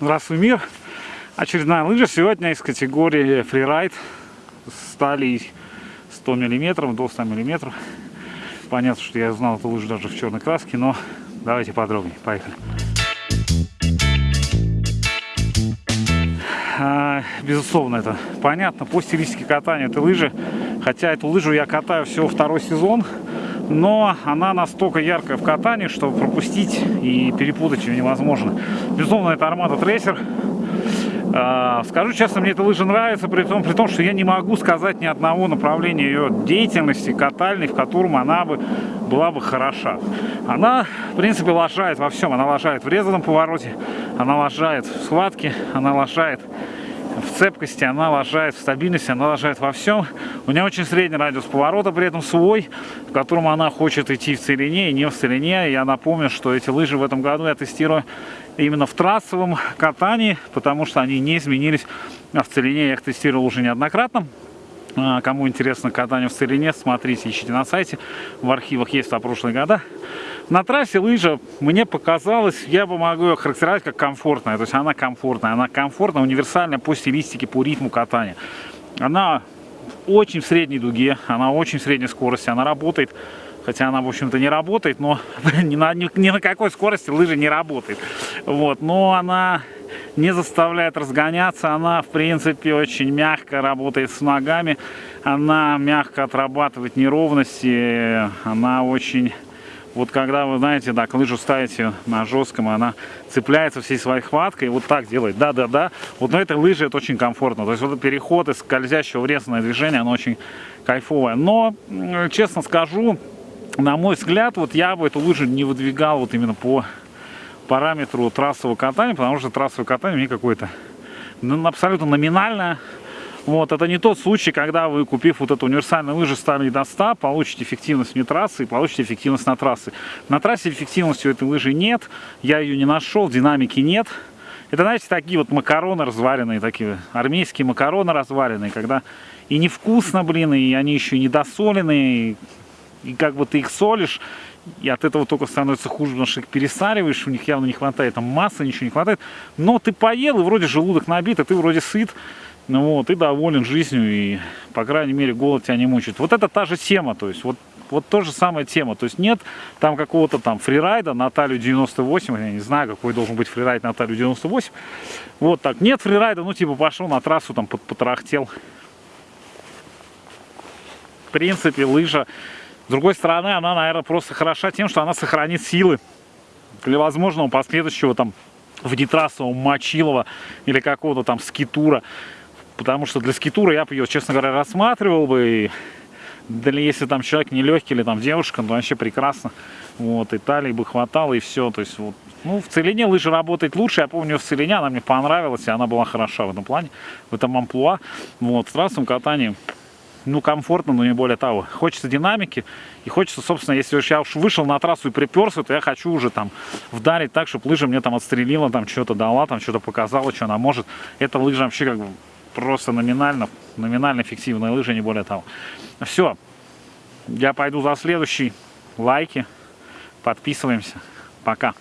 Здравствуй, мир! Очередная лыжа сегодня из категории фрирайд с талией 100 мм до 100 мм. Понятно, что я узнал эту лыжу даже в черной краске, но давайте подробнее. Поехали. А, безусловно, это понятно по стилистике катания этой лыжи. Хотя эту лыжу я катаю всего второй сезон, но она настолько яркая в катании, что пропустить и перепутать ее невозможно. Безусловно, это Armada Tracer. А, скажу честно, мне эта лыжа нравится, при том, при том, что я не могу сказать ни одного направления ее деятельности катальной, в котором она бы была бы хороша. Она, в принципе, лажает во всем. Она лажает в резаном повороте, она лажает в схватке, она лажает в цепкости, она лажает в стабильности, она лажает во всем. У нее очень средний радиус поворота, при этом свой, в котором она хочет идти в целине и не в целине. Я напомню, что эти лыжи в этом году я тестирую именно в трассовом катании, потому что они не изменились в целине. Я их тестировал уже неоднократно. А, кому интересно катание в целине, смотрите, ищите на сайте. В архивах есть за прошлые года. На трассе лыжа мне показалось, я бы могу ее характеризовать как комфортная. То есть она комфортная, она комфортная, универсальная по стилистике, по ритму катания. Она очень в средней дуге, она очень в средней скорости, она работает хотя она, в общем-то, не работает, но ни на, ни, ни на какой скорости лыжа не работает. Вот, но она не заставляет разгоняться, она, в принципе, очень мягко работает с ногами, она мягко отрабатывает неровности, она очень вот когда вы, знаете, так, лыжу ставите на жестком, она цепляется всей своей хваткой, вот так делает, да-да-да. Вот на этой лыже это очень комфортно. То есть вот переход из скользящего в резанное движение, оно очень кайфовое. Но, честно скажу, на мой взгляд, вот я бы эту лыжу не выдвигал вот именно по параметру трассового катания, потому что трассовое катание мне какое-то абсолютно номинальное вот, это не тот случай, когда вы, купив вот эту универсальную лыжу, стали до 100, получите эффективность вне трассы и получите эффективность на трассе. На трассе эффективности у этой лыжи нет, я ее не нашел, динамики нет. Это, знаете, такие вот макароны разваренные, такие армейские макароны разваренные, когда и невкусно, блин, и они еще и недосоленные, и, и как бы ты их солишь, и от этого только становится хуже, потому что их пересариваешь, у них явно не хватает там массы, ничего не хватает. Но ты поел, и вроде желудок набит, а ты вроде сыт. Ну вот, и доволен жизнью, и, по крайней мере, голод тебя не мучает. Вот это та же тема, то есть, вот, вот то же самая тема. То есть, нет там какого-то там фрирайда на талию 98, я не знаю, какой должен быть фрирайд на талию 98. Вот так, нет фрирайда, ну, типа, пошел на трассу, там, потрахтел. В принципе, лыжа, с другой стороны, она, наверное, просто хороша тем, что она сохранит силы для возможного последующего, там, внетрассового мочилова или какого-то там скитура. Потому что для скитура я бы ее, честно говоря, рассматривал бы. Или если там человек нелегкий или там девушка, то вообще прекрасно. Вот, и талии бы хватало, и все. То есть, вот, ну, в целине лыжа работает лучше. Я помню, в целине она мне понравилась, и она была хороша в этом плане, в этом амплуа. Вот, в трассовом катании, ну, комфортно, но не более того. Хочется динамики, и хочется, собственно, если уж я уж вышел на трассу и приперся, то я хочу уже там вдарить так, чтобы лыжа мне там отстрелила, там что-то дала, там что-то показала, что она может. Эта лыжа вообще как бы просто номинально, номинально фиктивная лыжа, не более того. Все, я пойду за следующий. Лайки, подписываемся. Пока.